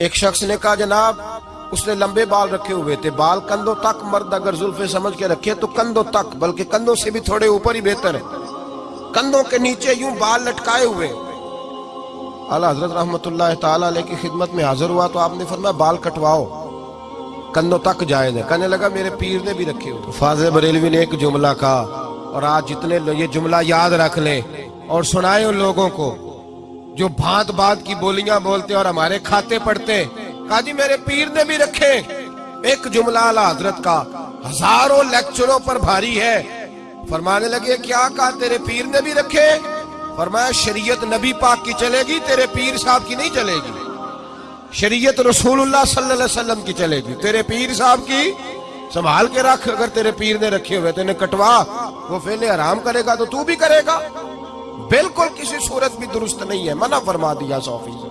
एक शख्स ने कहा, जनाब, उसने लंबे बाल रखे हुए थे। बाल कंधों तक, मर्द अगर जुल्फे समझ के रखे तो कंधों तक, बल्कि कंधों से भी थोड़े ऊपर ही बेहतर है। कंधों के नीचे यूँ बाल लटकाए हुए अला हज़रत ताला की खिदमत में हाजिर हुआ तो आपने फरमाया, बाल कटवाओ, कंधों तक जाए थे कहने लगा, मेरे पीर ने भी रखे हुए फाजिल बरेलवी ने एक जुमला कहा, और आज जितने ये जुमला याद रख ले और सुनाए उन लोगों को जो भांत भांत की बोलियाँ बोलते और हमारे खाते पढ़ते कहा जी मेरे पीर ने भी रखे। एक जुमला अला हज़रत का हज़ारों लेक्चरों पर भारी है। फरमाने लगे, क्या कहा तेरे पीर ने भी रखे? फरमाया, शरीयत नबी पाक की चलेगी, तेरे पीर साहब की नहीं चलेगी। शरीयत रसूलुल्लाह सल्लल्लाहु अलैहि वसल्लम की चलेगी। तेरे पीर साहब की संभाल के रख, अगर तेरे पीर ने रखे हुए तेने कटवा। वो फेले आराम करेगा तो तू भी करेगा। बिल्कुल किसी सूरत भी दुरुस्त नहीं है। मना फरमा दिया सौ फ़ीसद।